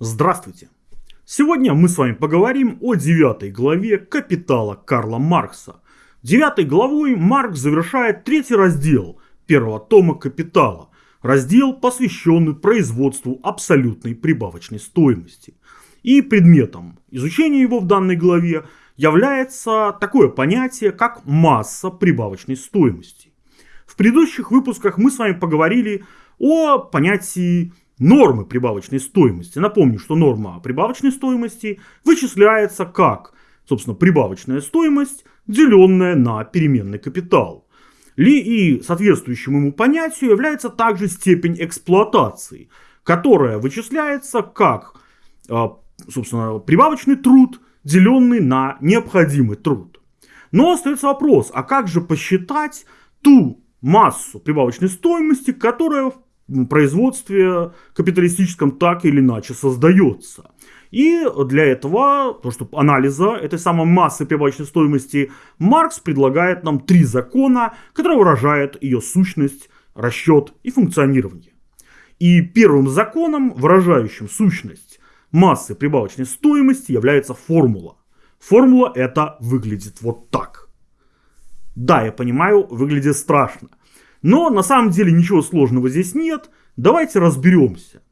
Здравствуйте! Сегодня мы с вами поговорим о девятой главе «Капитала» Карла Маркса. Девятой главой Маркс завершает третий раздел первого тома «Капитала». Раздел, посвященный производству абсолютной прибавочной стоимости. И предметом изучения его в данной главе является такое понятие, как масса прибавочной стоимости. В предыдущих выпусках мы с вами поговорили о понятии нормы прибавочной стоимости. Напомню, что норма прибавочной стоимости вычисляется как, собственно, прибавочная стоимость, деленная на переменный капитал. Ли и соответствующим ему понятию является также степень эксплуатации, которая вычисляется как, а, собственно, прибавочный труд, деленный на необходимый труд. Но остается вопрос, а как же посчитать ту массу прибавочной стоимости, которая производстве капиталистическом так или иначе создается. И для этого, то, чтобы анализа этой самой массы прибавочной стоимости, Маркс предлагает нам три закона, которые выражают ее сущность, расчет и функционирование. И первым законом, выражающим сущность массы прибавочной стоимости, является формула. Формула это выглядит вот так. Да, я понимаю, выглядит страшно. Но на самом деле ничего сложного здесь нет. Давайте разберемся.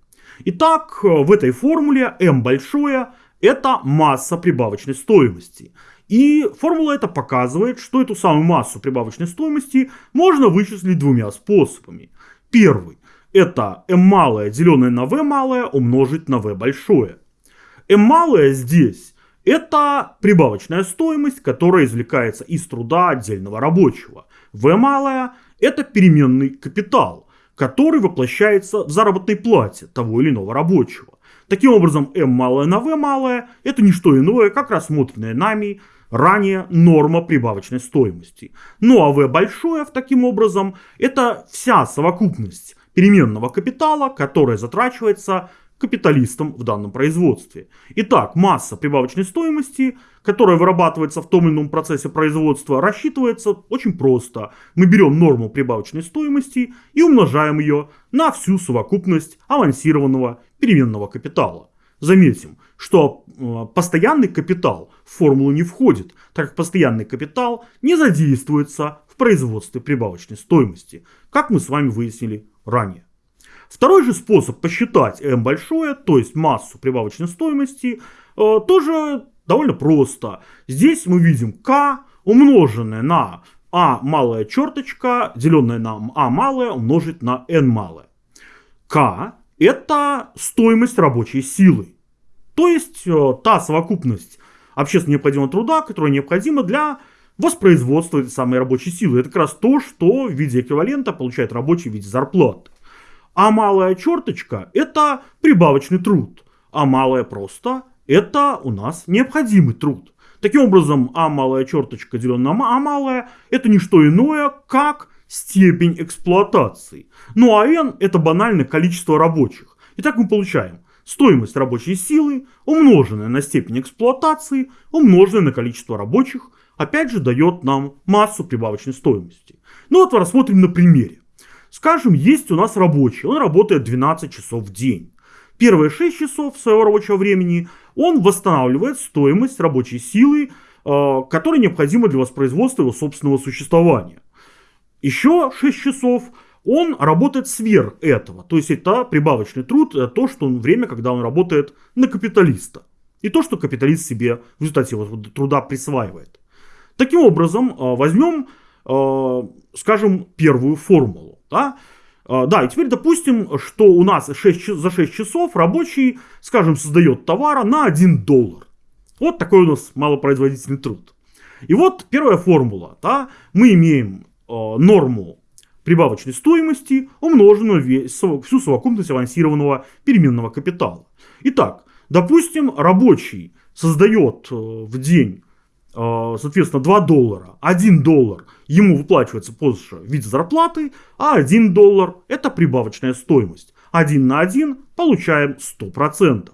Итак, в этой формуле m большое это масса прибавочной стоимости. И формула эта показывает, что эту самую массу прибавочной стоимости можно вычислить двумя способами. Первый – это m малое, деленное на v малое, умножить на v большое. m малое здесь – это прибавочная стоимость, которая извлекается из труда отдельного рабочего. v малое это переменный капитал, который воплощается в заработной плате того или иного рабочего. Таким образом, m малое на v малое – это не что иное, как рассмотренная нами ранее норма прибавочной стоимости. Ну а v большое, в таким образом, это вся совокупность переменного капитала, которая затрачивается капиталистам в данном производстве. Итак, масса прибавочной стоимости, которая вырабатывается в том или ином процессе производства, рассчитывается очень просто. Мы берем норму прибавочной стоимости и умножаем ее на всю совокупность авансированного переменного капитала. Заметим, что э, постоянный капитал в формулу не входит, так как постоянный капитал не задействуется в производстве прибавочной стоимости, как мы с вами выяснили ранее. Второй же способ посчитать m большое, то есть массу прибавочной стоимости, э, тоже довольно просто. Здесь мы видим k умноженное на а малая черточка, деленное на а малое умножить на n малое. k это стоимость рабочей силы. То есть э, та совокупность общественно необходимого труда, которая необходима для воспроизводства этой самой рабочей силы. Это как раз то, что в виде эквивалента получает рабочий в виде зарплаты. А малая черточка – это прибавочный труд. А малая просто – это у нас необходимый труд. Таким образом, А малая черточка деленная на А малая – это не что иное, как степень эксплуатации. Ну а N – это банальное количество рабочих. Итак, мы получаем стоимость рабочей силы, умноженная на степень эксплуатации, умноженная на количество рабочих, опять же дает нам массу прибавочной стоимости. Ну вот рассмотрим на примере. Скажем, есть у нас рабочий, он работает 12 часов в день. Первые 6 часов своего рабочего времени он восстанавливает стоимость рабочей силы, э, которая необходима для воспроизводства его собственного существования. Еще 6 часов он работает сверх этого. То есть это прибавочный труд, это то, что он, время, когда он работает на капиталиста. И то, что капиталист себе в результате его труда присваивает. Таким образом, э, возьмем, э, скажем, первую формулу. Да? А, да, и теперь допустим, что у нас 6, за 6 часов рабочий, скажем, создает товара на 1 доллар. Вот такой у нас малопроизводительный труд. И вот первая формула. Да? Мы имеем э, норму прибавочной стоимости, умноженную весь, всю совокупность авансированного переменного капитала. Итак, допустим, рабочий создает э, в день соответственно, 2 доллара, 1 доллар ему выплачивается позже в виде зарплаты, а 1 доллар это прибавочная стоимость. 1 на 1 получаем 100%.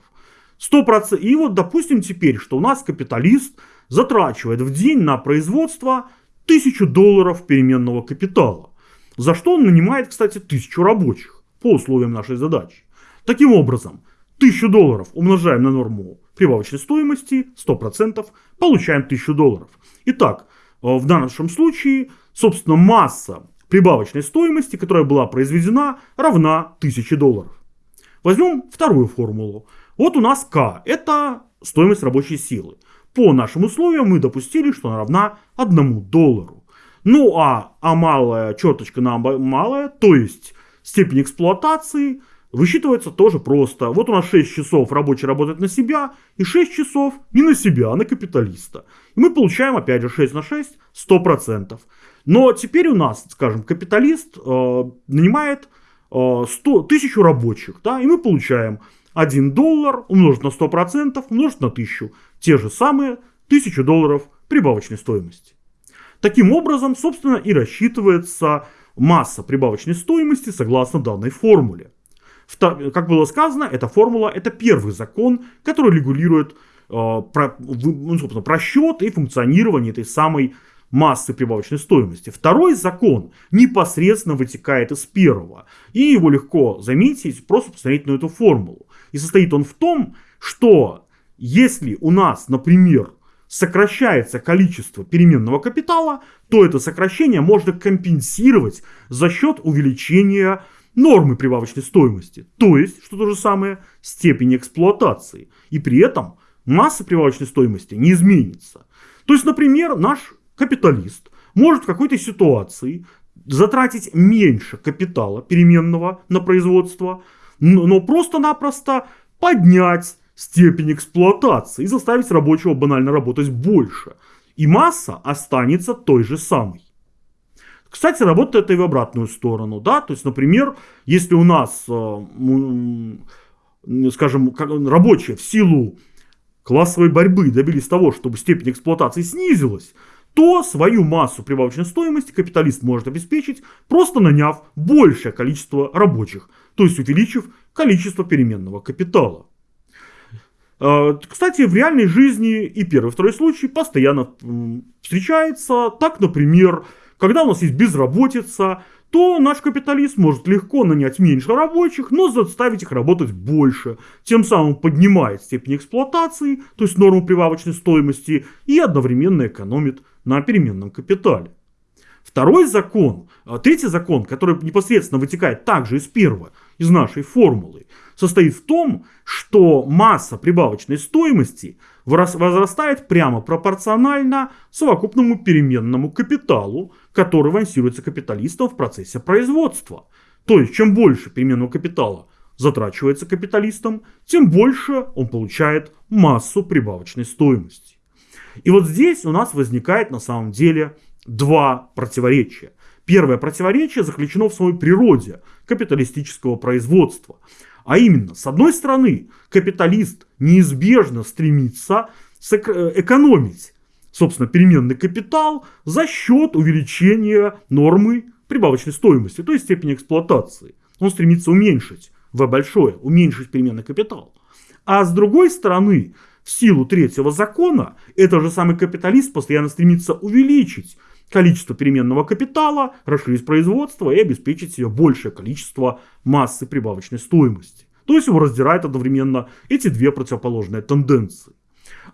100%. И вот допустим теперь, что у нас капиталист затрачивает в день на производство 1000 долларов переменного капитала. За что он нанимает, кстати, 1000 рабочих по условиям нашей задачи. Таким образом, 1000 долларов умножаем на норму прибавочной стоимости 100%, получаем 1000 долларов. Итак, э, в нашем случае, собственно, масса прибавочной стоимости, которая была произведена, равна 1000 долларов. Возьмем вторую формулу. Вот у нас К – это стоимость рабочей силы. По нашим условиям мы допустили, что она равна 1 доллару. Ну а, а малая черточка на малая, то есть степень эксплуатации – высчитывается тоже просто. Вот у нас 6 часов рабочий работает на себя, и 6 часов не на себя, а на капиталиста. И мы получаем, опять же, 6 на 6, 100%. Но теперь у нас, скажем, капиталист э, нанимает э, 100, 1000 рабочих, да, и мы получаем 1 доллар умножить на 100%, умножить на 1000. Те же самые 1000 долларов прибавочной стоимости. Таким образом, собственно, и рассчитывается масса прибавочной стоимости согласно данной формуле. Как было сказано, эта формула – это первый закон, который регулирует э, про, ну, просчет и функционирование этой самой массы прибавочной стоимости. Второй закон непосредственно вытекает из первого. И его легко заметить, просто посмотреть на эту формулу. И состоит он в том, что если у нас, например, сокращается количество переменного капитала, то это сокращение можно компенсировать за счет увеличения нормы прибавочной стоимости, то есть, что то же самое, степень эксплуатации. И при этом масса прибавочной стоимости не изменится. То есть, например, наш капиталист может в какой-то ситуации затратить меньше капитала переменного на производство, но просто-напросто поднять степень эксплуатации и заставить рабочего банально работать больше. И масса останется той же самой. Кстати, работает это и в обратную сторону, да, то есть, например, если у нас, э, скажем, рабочие в силу классовой борьбы добились того, чтобы степень эксплуатации снизилась, то свою массу прибавочной стоимости капиталист может обеспечить, просто наняв большее количество рабочих, то есть увеличив количество переменного капитала. Э, кстати, в реальной жизни и первый и второй случай постоянно встречается. Так, например, когда у нас есть безработица, то наш капиталист может легко нанять меньше рабочих, но заставить их работать больше. Тем самым поднимает степень эксплуатации, то есть норму прибавочной стоимости, и одновременно экономит на переменном капитале. Второй закон, а, третий закон, который непосредственно вытекает также из первого, из нашей формулы, состоит в том, что масса прибавочной стоимости возрастает прямо пропорционально совокупному переменному капиталу, который авансируется капиталистом в процессе производства. То есть, чем больше переменного капитала затрачивается капиталистом, тем больше он получает массу прибавочной стоимости. И вот здесь у нас возникает на самом деле два противоречия. Первое противоречие заключено в самой природе капиталистического производства. А именно, с одной стороны, капиталист неизбежно стремится э, экономить, собственно, переменный капитал за счет увеличения нормы прибавочной стоимости, то есть степени эксплуатации. Он стремится уменьшить В большое, уменьшить переменный капитал. А с другой стороны, в силу третьего закона, этот же самый капиталист постоянно стремится увеличить количество переменного капитала, расширить производство и обеспечить себе большее количество массы прибавочной стоимости. То есть его раздирают одновременно эти две противоположные тенденции.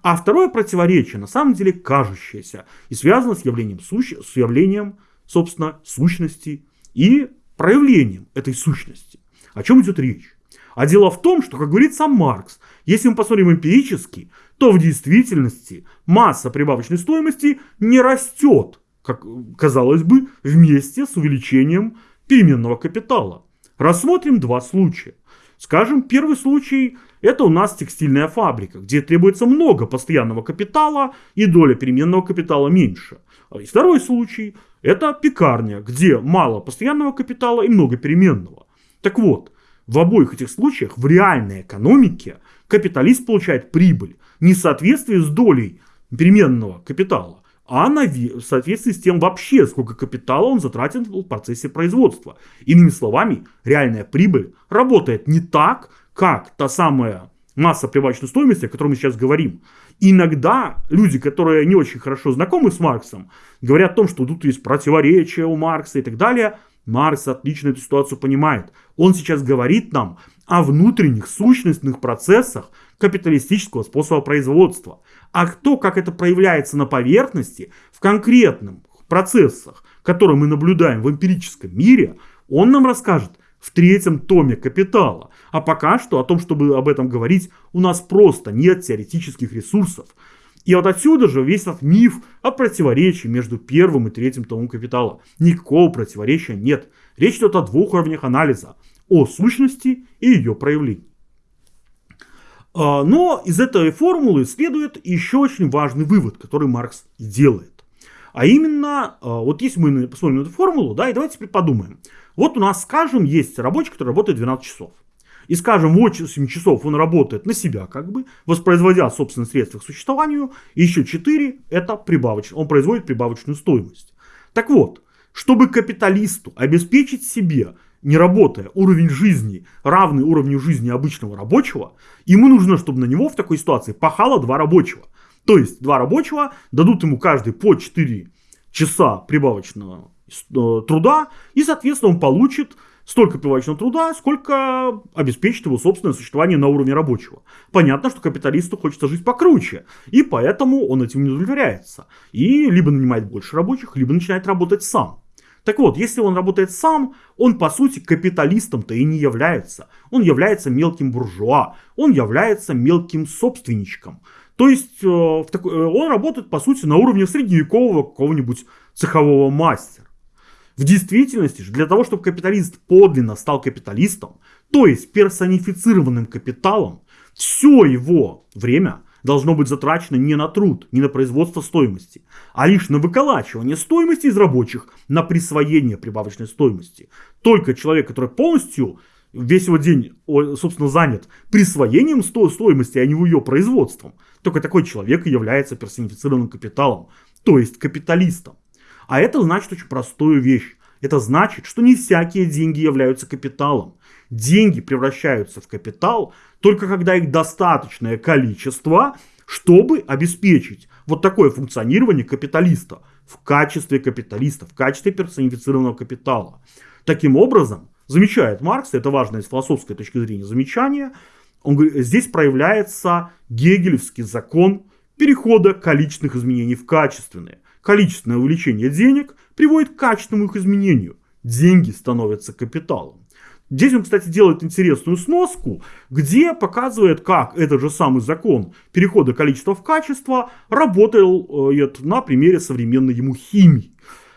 А второе противоречие на самом деле кажущееся и связано с явлением, сущ... с явлением собственно, сущности и проявлением этой сущности. О чем идет речь? А дело в том, что, как говорит сам Маркс, если мы посмотрим эмпирически, то в действительности масса прибавочной стоимости не растет как казалось бы, вместе с увеличением переменного капитала. Рассмотрим два случая. Скажем, первый случай – это у нас текстильная фабрика, где требуется много постоянного капитала и доля переменного капитала меньше. И второй случай – это пекарня, где мало постоянного капитала и много переменного. Так вот, в обоих этих случаях в реальной экономике капиталист получает прибыль не в соответствии с долей переменного капитала, а в соответствии с тем вообще, сколько капитала он затратил в процессе производства. Иными словами, реальная прибыль работает не так, как та самая масса прибавочной стоимости, о которой мы сейчас говорим. Иногда люди, которые не очень хорошо знакомы с Марксом, говорят о том, что тут есть противоречия у Маркса и так далее. Маркс отлично эту ситуацию понимает. Он сейчас говорит нам о внутренних сущностных процессах капиталистического способа производства. А кто, как это проявляется на поверхности, в конкретных процессах, которые мы наблюдаем в эмпирическом мире, он нам расскажет в третьем томе «Капитала». А пока что о том, чтобы об этом говорить, у нас просто нет теоретических ресурсов. И вот отсюда же весь этот миф о противоречии между первым и третьим томом «Капитала». Никакого противоречия нет. Речь идет о двух уровнях анализа. О сущности и ее проявлении. А, но из этой формулы следует еще очень важный вывод, который Маркс делает. А именно, а, вот если мы посмотрим на эту формулу, да, и давайте подумаем. Вот у нас, скажем, есть рабочий, который работает 12 часов. И, скажем, 8 часов он работает на себя, как бы, воспроизводя собственные средства к существованию, и еще 4 это прибавочно, он производит прибавочную стоимость. Так вот, чтобы капиталисту обеспечить себе не работая, уровень жизни, равный уровню жизни обычного рабочего, ему нужно, чтобы на него в такой ситуации пахало два рабочего. То есть два рабочего дадут ему каждый по 4 часа прибавочного э, труда, и, соответственно, он получит столько прибавочного труда, сколько обеспечит его собственное существование на уровне рабочего. Понятно, что капиталисту хочется жить покруче, и поэтому он этим не удовлетворяется. И либо нанимает больше рабочих, либо начинает работать сам. Так вот, если он работает сам, он по сути капиталистом-то и не является. Он является мелким буржуа, он является мелким собственничком. То есть э, э, он работает по сути на уровне средневекового какого-нибудь цехового мастера. В действительности же, для того, чтобы капиталист подлинно стал капиталистом, то есть персонифицированным капиталом, все его время должно быть затрачено не на труд, не на производство стоимости, а лишь на выколачивание стоимости из рабочих, на присвоение прибавочной стоимости. Только человек, который полностью весь его день, собственно, занят присвоением стоимости, а не ее производством, только такой человек и является персонифицированным капиталом, то есть капиталистом. А это значит очень простую вещь. Это значит, что не всякие деньги являются капиталом. Деньги превращаются в капитал только когда их достаточное количество, чтобы обеспечить вот такое функционирование капиталиста в качестве капиталиста, в качестве персонифицированного капитала. Таким образом, замечает Маркс, это важное с философской точки зрения замечание, он говорит, здесь проявляется гегелевский закон перехода количественных изменений в качественные. Количественное увеличение денег приводит к качественному их изменению. Деньги становятся капиталом. Здесь он, кстати, делает интересную сноску, где показывает, как этот же самый закон перехода количества в качество работал э, на примере современной ему химии.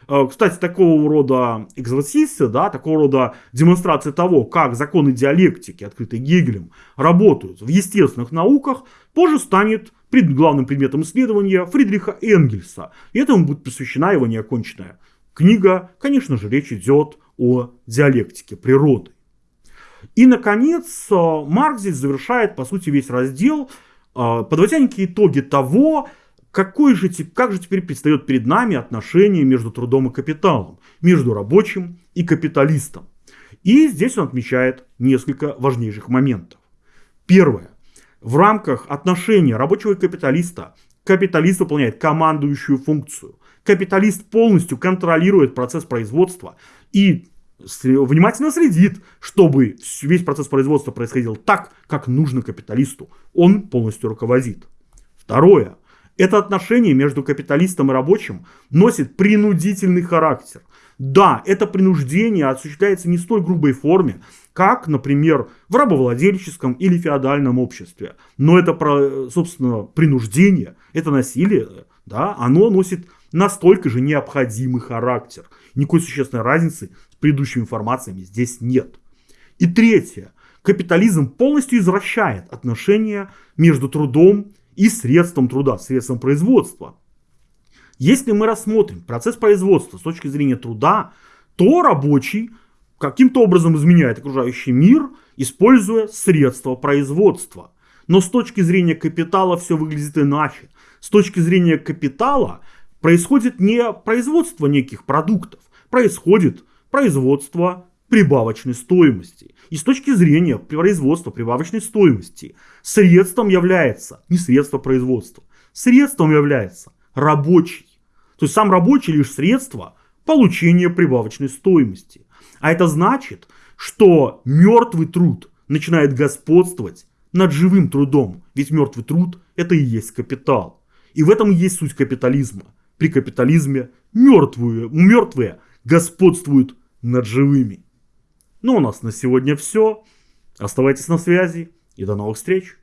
Э, кстати, такого рода экзорсисты, да, такого рода демонстрация того, как законы диалектики, открытые Гегелем, работают в естественных науках, позже станет пред, главным предметом исследования Фридриха Энгельса. И этому будет посвящена его неоконченная книга. Конечно же, речь идет о диалектике природы. И, наконец, э, Маркс здесь завершает, по сути, весь раздел, э, подводя некие итоги того, какой же, как же теперь предстает перед нами отношение между трудом и капиталом, между рабочим и капиталистом. И здесь он отмечает несколько важнейших моментов. Первое. В рамках отношения рабочего и капиталиста капиталист выполняет командующую функцию. Капиталист полностью контролирует процесс производства и внимательно следит, чтобы весь процесс производства происходил так, как нужно капиталисту. Он полностью руководит. Второе. Это отношение между капиталистом и рабочим носит принудительный характер. Да, это принуждение осуществляется не в столь грубой форме, как, например, в рабовладельческом или феодальном обществе. Но это, собственно, принуждение, это насилие, да, оно носит настолько же необходимый характер. Никакой существенной разницы с предыдущими информациями здесь нет. И третье. Капитализм полностью извращает отношения между трудом и средством труда, средством производства. Если мы рассмотрим процесс производства с точки зрения труда, то рабочий каким-то образом изменяет окружающий мир, используя средства производства. Но с точки зрения капитала все выглядит иначе. С точки зрения капитала происходит не производство неких продуктов, происходит производство прибавочной стоимости. И с точки зрения производства прибавочной стоимости средством является не средство производства, средством является рабочий. То есть сам рабочий лишь средство получения прибавочной стоимости. А это значит, что мертвый труд начинает господствовать над живым трудом, ведь мертвый труд – это и есть капитал. И в этом и есть суть капитализма. При капитализме мертвые, мертвые господствуют над живыми. Ну, у нас на сегодня все. Оставайтесь на связи и до новых встреч.